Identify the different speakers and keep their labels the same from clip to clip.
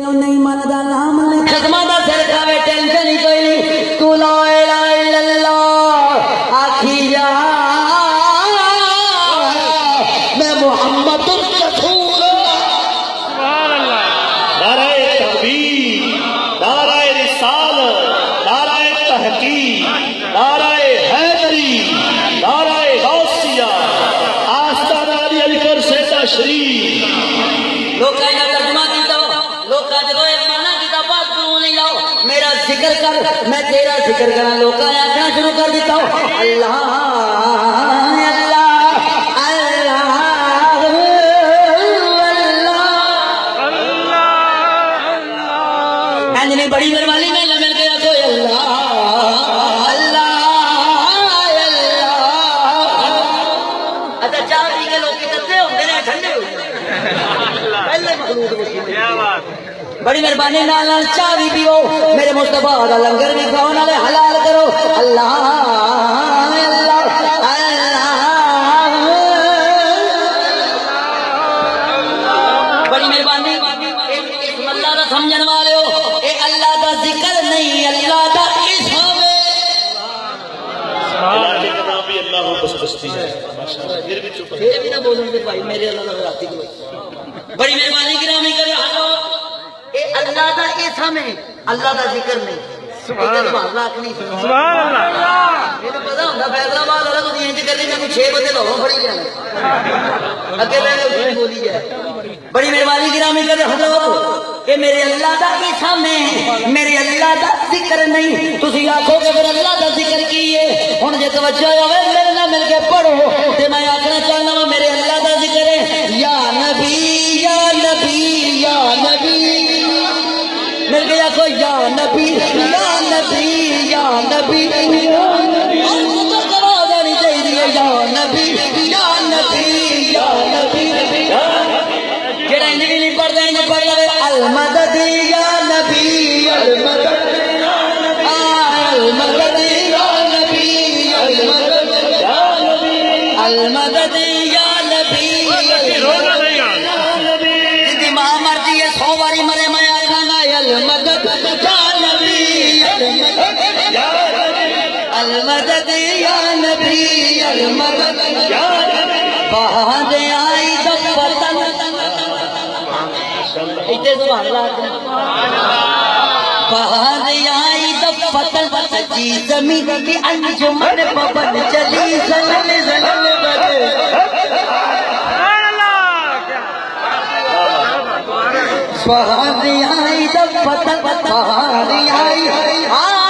Speaker 1: نہیں نے
Speaker 2: ایمان دار لے کر
Speaker 3: میں تیرا ذکر کرا لوگ آخنا شروع کر دیتا ہوں۔ اللہ! بڑی مہربانی نال نال چاہ بھی پیو۔ میرے مصطفیٰ دا لنگر بھی کھاؤ نالے حلال کرو۔ اللہ اللہ اللہ۔ بڑی مہربانی۔ اللہ دا سمجھن والے ہو۔ اے اللہ دا ذکر نہیں اللہ دا اسم ہے
Speaker 2: علاقے کا نام بھی اللہ ہو بس بستی ہے۔ پھر بھی چپ ہے۔
Speaker 3: یہ بھی نہ بولوں گے بھائی میرے اللہ کا راتی کو بڑی مہربانی گرامی کرے اللہ دا اسم ہے اللہ دا ذکر نہیں سبحان اللہ۔ سبحان پتہ والا تو میں بندے لوگوں پڑی جانا اگے میں نے بولی جائے بڑی مہربانی گرامی کرے حضرت کہ میرے اللہ دا اسم ہے۔ میرے اللہ دا ذکر نہیں۔ تسی آکھو کہ پھر اللہ دا ذکر کی ہے؟ ہن جے توجہ ہوے میرے نال مل کے پڑھو۔ تے میں آکھنا چاہنا وا میرے اللہ نبي يا نبي يا نبي يا نبي. المدد یا نبی المدد. یا بہاد آئی پتن ایتے سبحان اللہ بہاد آئی پتن جی زمین کی انجمن چلی. زلل زلل آئی دب پتن آئی آئی.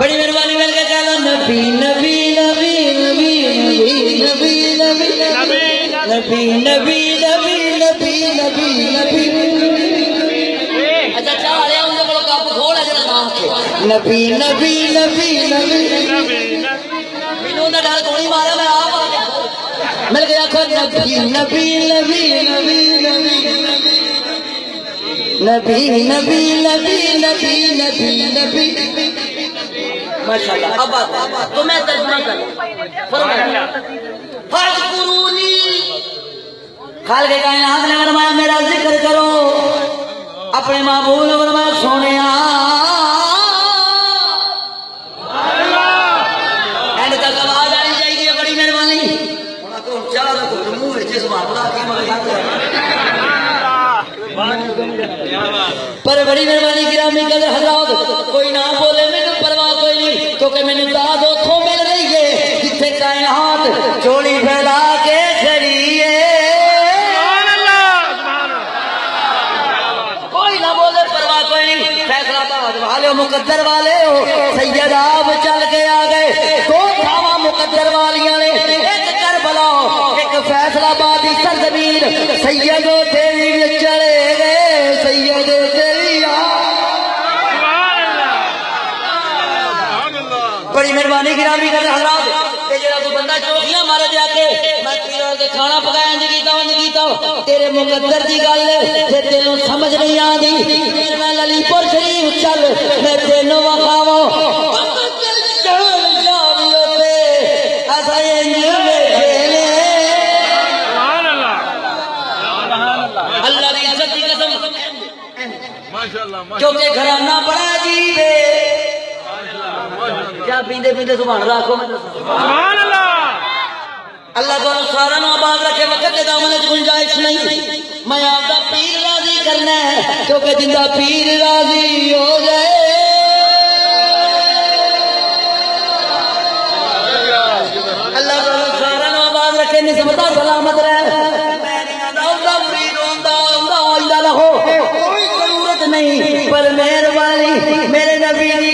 Speaker 3: بڑی مہربانی مل کے کہنا نبی نبی نبی نبی نبی نبی نبی نبی نبی نبی نبی نبی اچھا چاہ رہا ہوں کو کپ کھول جڑا نام کے نبی نبی نبی نبی مینوں نہ ڈر گولی مارا میں آپ آ گیا مل گیا کھو نبی نبی نبی نبی نبی نبی نبی نبی نبی نبی نبی ماشاءاللہ، اب بات تو میں ترجمہ کر فرمایا فرض قرونی خال کے کائنات نے فرمایا میرا ذکر کرو۔ اپنے معبول نے فرمایا سونیا پر بڑی مہربانی، گرامی قدر حضرات، کوئی نہ بول کیونکہ میں نے داد اتوں مل رہی ہے، جتھے کائنات چوڑی پھیلا کے کھڑی ہے کوئی نہ بولے پرواہ کوئی نہیں، فیصلہ باد والے ہو، مقدر والے ہو۔ سید آپ چل کے آ گئے۔ دو تھاواں مقدر والیاں نے، ایک کربلا، ایک فیصلہ بادی سرزمین۔ سید تیری مہربانی گرامی کر حضرات تے جڑا کوئی بندہ چوکیاں مار جا کے میں پیروں کے کھانا پکایا انج کیتا انج کیتا تیرے مقدر دی گل تے تینوں سمجھ نہیں آندی۔ پھر میں علی پور شریف چل میں تینوں وکھاواں۔ چل جاویو تے اسا انج بیٹھے نے۔
Speaker 4: سبحان اللہ۔
Speaker 3: اللہ دی عزت دی قسم۔
Speaker 4: ماشاءاللہ۔
Speaker 3: کیونکہ گھرانہ بڑا عجیب ہے۔ کیا پیندے پیندے سبحان اللہ میں دساں
Speaker 4: سبحان اللہ!
Speaker 3: اللہ تعالیٰ سارا نو آباد رکھے وقت کے دامن وچ گنجائش نہیں۔ میں آپ دا پیر راضی کرنا ہے کیونکہ جندا پیر راضی ہو جائے۔ اللہ تعالیٰ سارا نو آباد رکھے نسبت سلامت رہے۔ نہیں پر مہربانی میرے نبی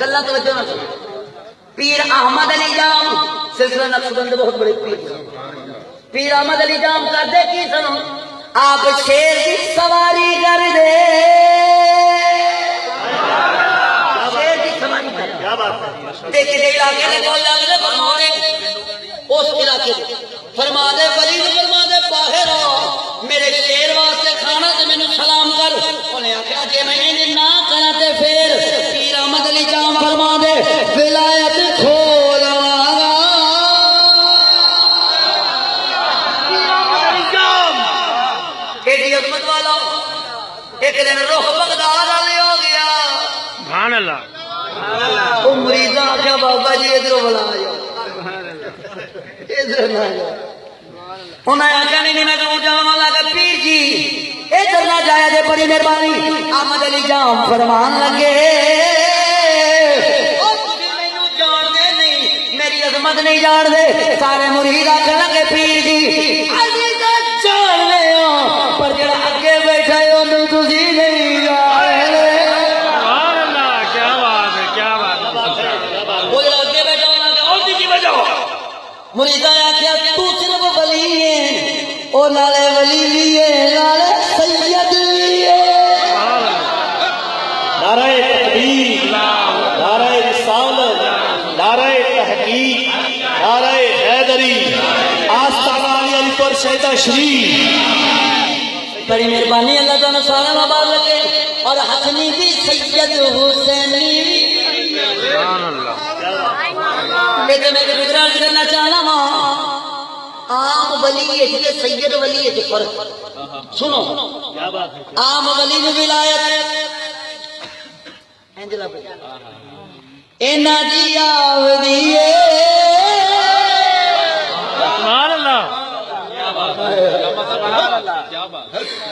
Speaker 3: گلا توجہ نہ کرو۔ پیر احمد علی جام سلسلہ نقشبند بہت بڑے پیر پیر احمد علی جام کرتے کی سنو آپ شیر کی سواری کر دے۔ شیر کی سواری کر دے۔ دیکھ دے علاقے دے بول جاندے فرما دے اس علاقے دے۔ فرما دے ولی فرما دے باہر آ۔ میرے شیر واسطے کھانا تے مینوں سلام کر۔ انہیں آخیا جے جی
Speaker 4: میں اللہ۔
Speaker 3: وہ آخیا بابا جی ادھر بلا جاؤ۔ ادھر نہ جاؤ۔ انہیں آخیا نہیں، میں کہوں جاؤں پیر جی۔ ادھر نہ جایا بڑی مہربانی۔ احمد علی جام فرمان لگے۔ جانتے نہیں، میری عظمت نہیں جان دے سارے مرید آخر لگے، پیر وہ جڑا اگے بیٹھا ہونا کہ اور کی وجہ مریدا آخیا تو صرف ولی ہے۔ او نالے ولی بھی ہے نالے سید بھی ہے۔
Speaker 4: سبحان اللہ
Speaker 2: نعرہ تکبیر نعرہ رسالت نعرہ تحقیق نعرہ حیدری۔ آستانہ علی علی پر شہدہ شریف۔
Speaker 3: بڑی مہربانی اللہ تعالیٰ سارا آباد رکھے۔ اور حسنی بھی سید حسینی۔
Speaker 4: اللہ۔
Speaker 3: میں تو میں گزران کرنا چاہنا ماں عام ولی ہے کہ سید ولی ہے کہ فرق سنو عام ولی میں ولایت انجلا پہ اینا دی آودی
Speaker 4: سبحان اللہ۔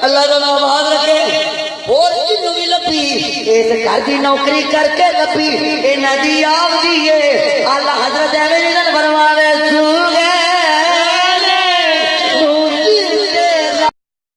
Speaker 3: اللہ کا نام آباد رکھے۔ اور جنوں بھی لبھی اس گھر دی نوکری کر کے لبھی اینا دی آودی ہے اللہ حضرت ایویں نہیں